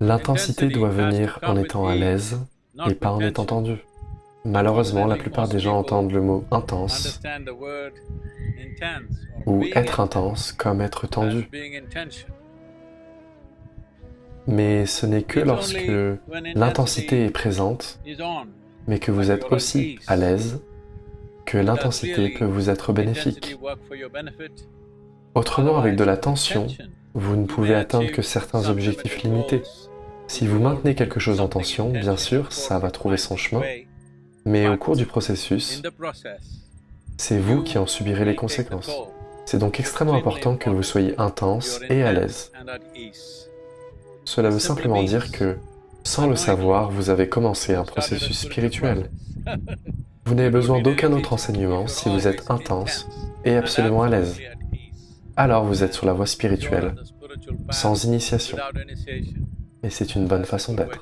L'intensité doit venir en étant à l'aise et pas en étant tendu. Malheureusement, la plupart des gens entendent le mot intense ou être intense comme être tendu. Mais ce n'est que lorsque l'intensité est présente, mais que vous êtes aussi à l'aise, que l'intensité peut vous être bénéfique. Autrement, avec de la tension, vous ne pouvez atteindre que certains objectifs limités. Si vous maintenez quelque chose en tension, bien sûr, ça va trouver son chemin, mais au cours du processus, c'est vous qui en subirez les conséquences. C'est donc extrêmement important que vous soyez intense et à l'aise. Cela veut simplement dire que, sans le savoir, vous avez commencé un processus spirituel. Vous n'avez besoin d'aucun autre enseignement si vous êtes intense et absolument à l'aise. Alors vous êtes sur la voie spirituelle, sans initiation. Et c'est une bonne façon d'être.